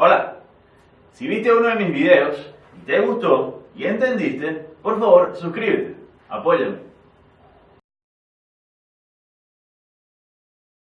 Hola, si viste uno de mis videos y te gustó y entendiste, por favor suscríbete, apóyame.